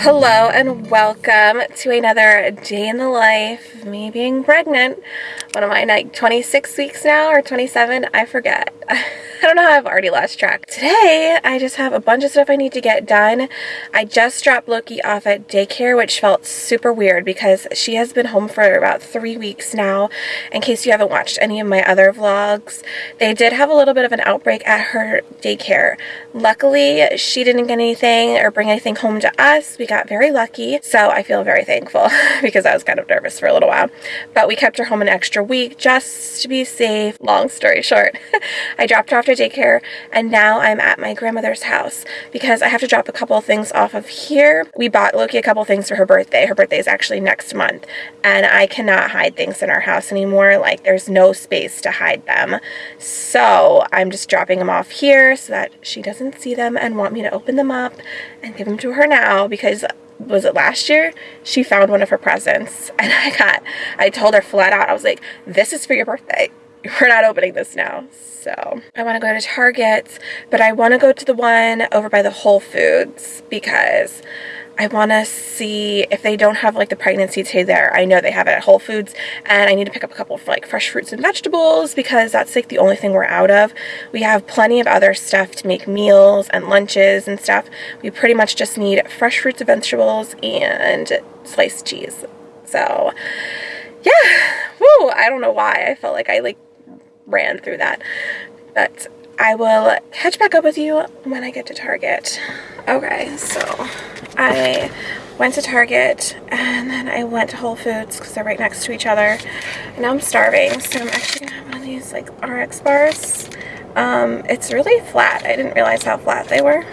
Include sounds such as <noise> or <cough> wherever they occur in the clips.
Hello and welcome to another day in the life of me being pregnant. What am I, like 26 weeks now or 27? I forget. <laughs> <laughs> I don't know how I've already lost track. Today, I just have a bunch of stuff I need to get done. I just dropped Loki off at daycare, which felt super weird because she has been home for about three weeks now. In case you haven't watched any of my other vlogs, they did have a little bit of an outbreak at her daycare. Luckily, she didn't get anything or bring anything home to us. We got very lucky, so I feel very thankful <laughs> because I was kind of nervous for a little while. But we kept her home an extra week just to be safe. Long story short, <laughs> I dropped her off daycare and now I'm at my grandmother's house because I have to drop a couple things off of here. We bought Loki a couple things for her birthday. Her birthday is actually next month and I cannot hide things in our house anymore. Like there's no space to hide them. So I'm just dropping them off here so that she doesn't see them and want me to open them up and give them to her now because was it last year she found one of her presents <laughs> and i got i told her flat out i was like this is for your birthday we're not opening this now. So I want to go to Target, but I want to go to the one over by the Whole Foods because I want to see if they don't have like the pregnancy tea there. I know they have it at Whole Foods and I need to pick up a couple of like fresh fruits and vegetables because that's like the only thing we're out of. We have plenty of other stuff to make meals and lunches and stuff. We pretty much just need fresh fruits and vegetables and sliced cheese. So yeah, woo, I don't know why. I felt like I like ran through that. But I will catch back up with you when I get to Target. Okay, so I went to Target and then I went to Whole Foods because they're right next to each other. And now I'm starving, so I'm actually gonna have one of these like RX bars. Um, it's really flat. I didn't realize how flat they were.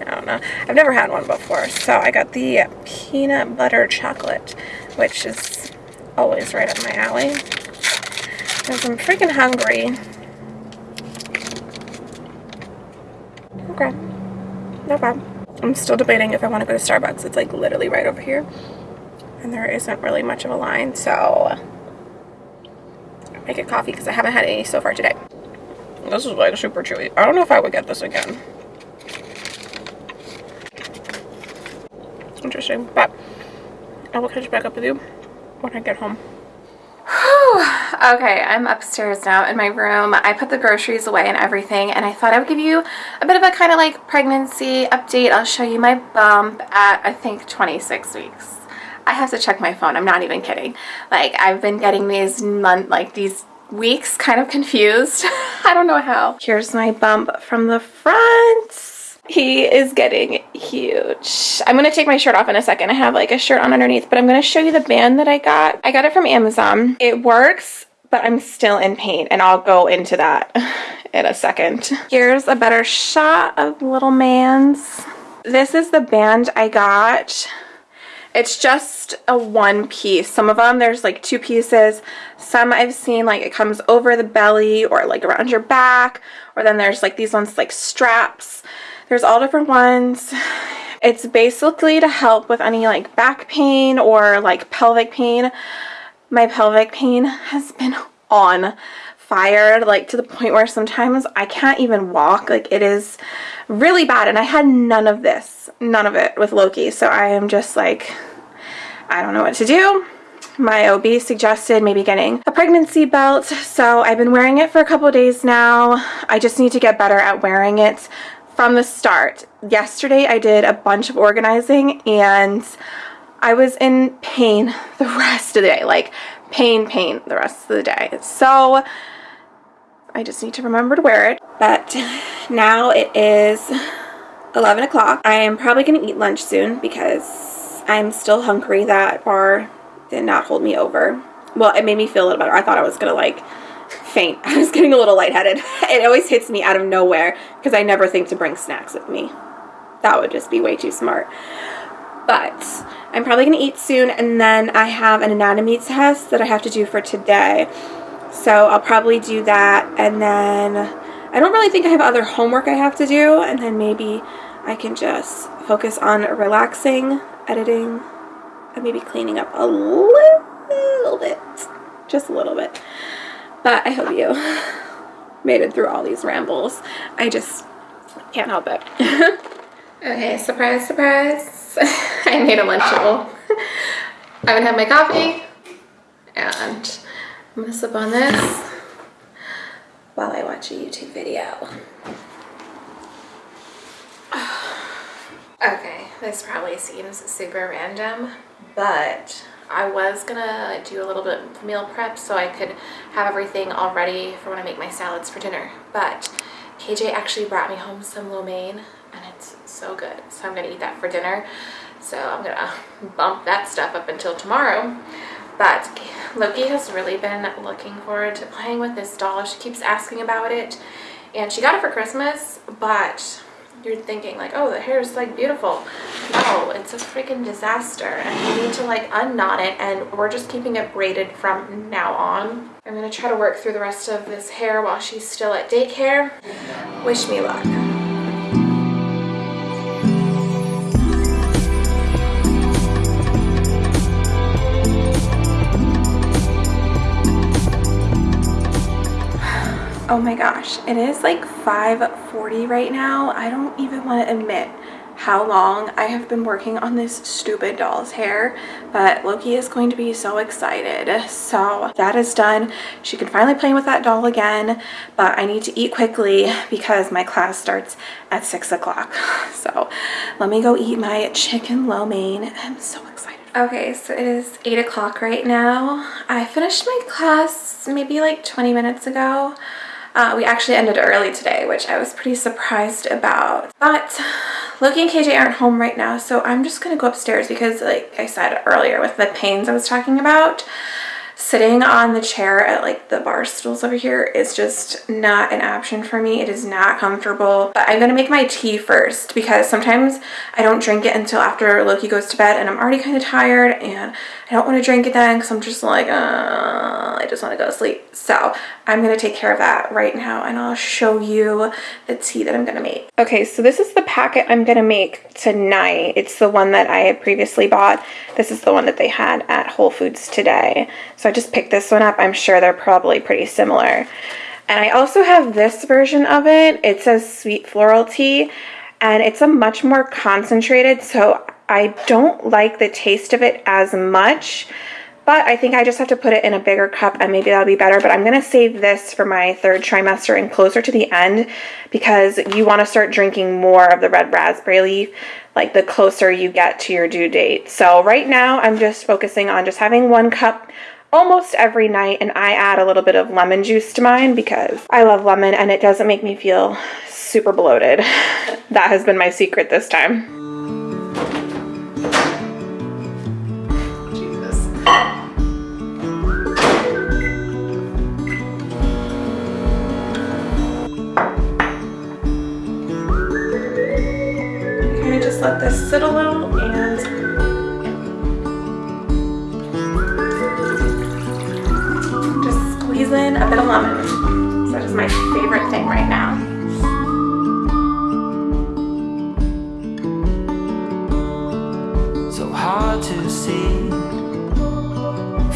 I don't know. I've never had one before. So I got the peanut butter chocolate, which is always right up my alley. Because I'm freaking hungry. Okay. No problem. I'm still debating if I want to go to Starbucks. It's like literally right over here. And there isn't really much of a line, so I'll make a coffee because I haven't had any so far today. This is like super chewy. I don't know if I would get this again. Interesting, but I will catch back up with you when I get home. Okay, I'm upstairs now in my room. I put the groceries away and everything, and I thought I would give you a bit of a kind of like pregnancy update. I'll show you my bump at, I think, 26 weeks. I have to check my phone. I'm not even kidding. Like, I've been getting these month, like these weeks kind of confused. <laughs> I don't know how. Here's my bump from the front. He is getting huge. I'm to take my shirt off in a second. I have like a shirt on underneath, but I'm to show you the band that I got. I got it from Amazon. It works, but I'm still in pain and I'll go into that <laughs> in a second. Here's a better shot of little man's. This is the band I got. It's just a one piece. Some of them, there's like two pieces. Some I've seen like it comes over the belly or like around your back. Or then there's like these ones like straps. There's all different ones. It's basically to help with any like back pain or like pelvic pain. My pelvic pain has been on fire like to the point where sometimes I can't even walk. Like it is really bad and I had none of this none of it with Loki. So I am just like I don't know what to do. My OB suggested maybe getting a pregnancy belt. So I've been wearing it for a couple days now. I just need to get better at wearing it from the start. Yesterday I did a bunch of organizing and I was in pain the rest of the day. Like pain, pain the rest of the day. So I just need to remember to wear it. But now it is 11 o'clock. I am probably going to eat lunch soon because I'm still hungry. That bar did not hold me over. Well, it made me feel a little better. I thought I was going to like faint. <laughs> I was getting a little lightheaded. <laughs> It always hits me out of nowhere because I never think to bring snacks with me. That would just be way too smart. But I'm probably going to eat soon and then I have an anatomy test that I have to do for today. So I'll probably do that and then I don't really think I have other homework I have to do and then maybe I can just focus on relaxing, editing, and maybe cleaning up a little bit. Just a little bit. But I hope you <laughs> made it through all these rambles. I just can't help it. <laughs> Okay, surprise, surprise. <laughs> I made a Lunchable. <laughs> I'm gonna have my coffee and I'm gonna sip on this while I watch a YouTube video. <sighs> Okay, this probably seems super random, but I was gonna do a little bit of meal prep so I could have everything all ready for when I make my salads for dinner. But KJ actually brought me home some lo mein so good. So I'm gonna eat that for dinner. So I'm gonna <laughs> bump that stuff up until tomorrow. But Loki has really been looking forward to playing with this doll. She keeps asking about it and she got it for Christmas, but you're thinking like, oh, the hair is like beautiful. No, it's a freaking disaster and you need to like unknot it and we're just keeping it braided from now on. I'm gonna try to work through the rest of this hair while she's still at daycare. Wish me luck. Oh my gosh, it is like 5.40 right now. I don't even want to admit how long I have been working on this stupid doll's hair, but Loki is going to be so excited. So that is done. She can finally play with that doll again, but I need to eat quickly because my class starts at six o'clock. <laughs> So let me go eat my chicken lo mein. I'm so excited. Okay, so it is eight o'clock right now. I finished my class maybe like 20 minutes ago. Uh, we actually ended early today, which I was pretty surprised about. But Loki and KJ aren't home right now, so I'm just going to go upstairs because, like I said earlier, with the pains I was talking about, sitting on the chair at like the bar stools over here is just not an option for me. It is not comfortable. But I'm going to make my tea first because sometimes I don't drink it until after Loki goes to bed and I'm already kind of tired and I don't want to drink it then because I'm just like, uh, I just want to go to sleep. So I'm going to take care of that right now and I'll show you the tea that I'm going to make. Okay, so this is the packet I'm going to make tonight. It's the one that I had previously bought. This is the one that they had at Whole Foods today. So I just picked this one up. I'm sure they're probably pretty similar. And I also have this version of it. It says sweet floral tea and it's a much more concentrated so I don't like the taste of it as much but I think I just have to put it in a bigger cup and maybe that'll be better. But I'm going to save this for my third trimester and closer to the end because you want to start drinking more of the red raspberry leaf like the closer you get to your due date. So right now I'm just focusing on just having one cup almost every night and I add a little bit of lemon juice to mine because I love lemon and it doesn't make me feel super bloated. <laughs> that has been my secret this time. Sit a little and just squeeze in a bit of lemon. So that is my favorite thing right now. So hard to see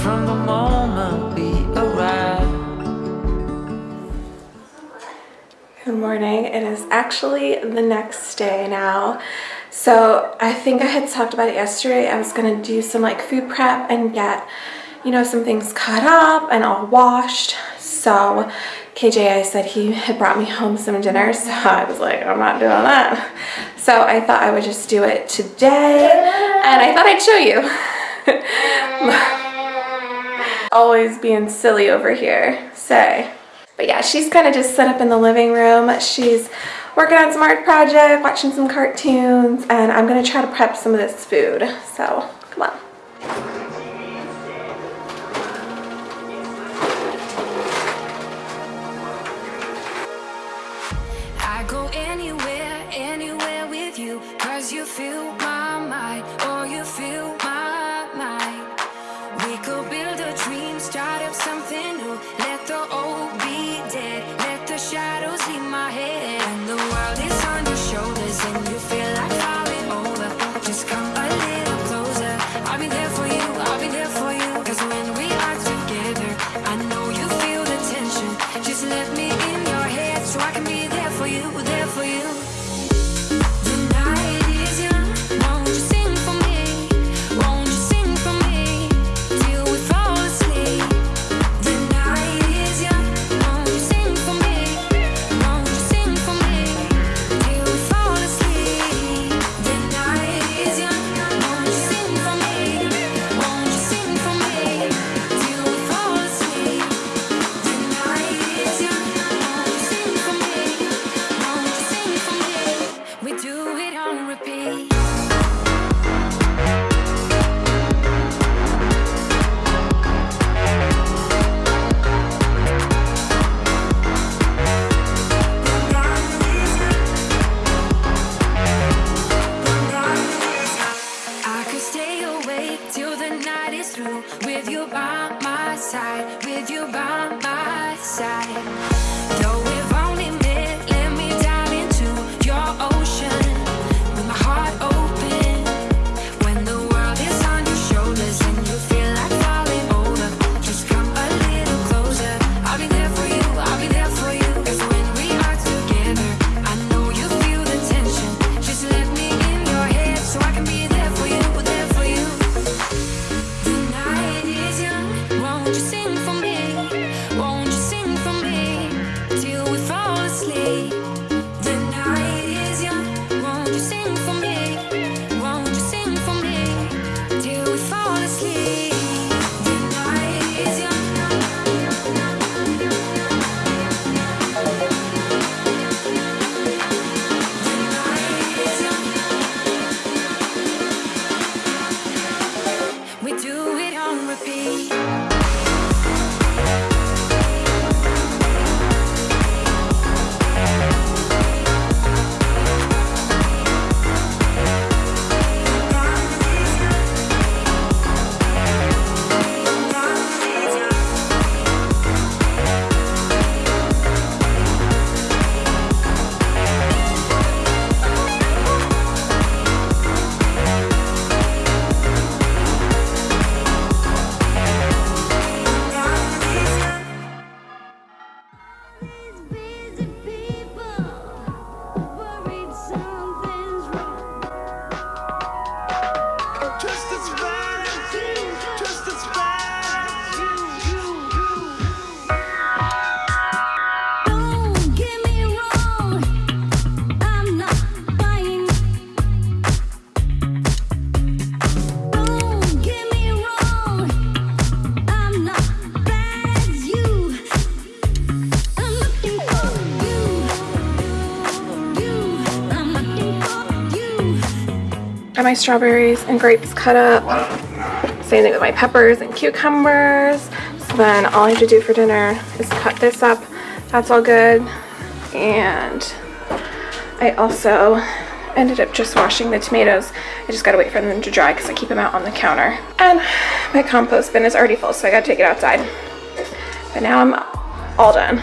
from the moment we arrive. Good morning. It is actually the next day now. So I think I had talked about it yesterday. I was to do some like food prep and get, you know, some things cut up and all washed. So KJ, I said he had brought me home some dinner. So I was like, I'm not doing that. So I thought I would just do it today. And I thought I'd show you. <laughs> Always being silly over here. Say. But yeah, she's kind of just set up in the living room. She's working on some art project, watching some cartoons, and I'm to try to prep some of this food. So, come on. I go anywhere, anywhere with you, cause you feel my mind, or you feel my mind. We could build a dream, start up something new, let the old with you by my side. my strawberries and grapes cut up. Same thing with my peppers and cucumbers. So then all I have to do for dinner is cut this up. That's all good. And I also ended up just washing the tomatoes. I just gotta wait for them to dry because I keep them out on the counter. And my compost bin is already full, so I gotta take it outside. But now I'm all done.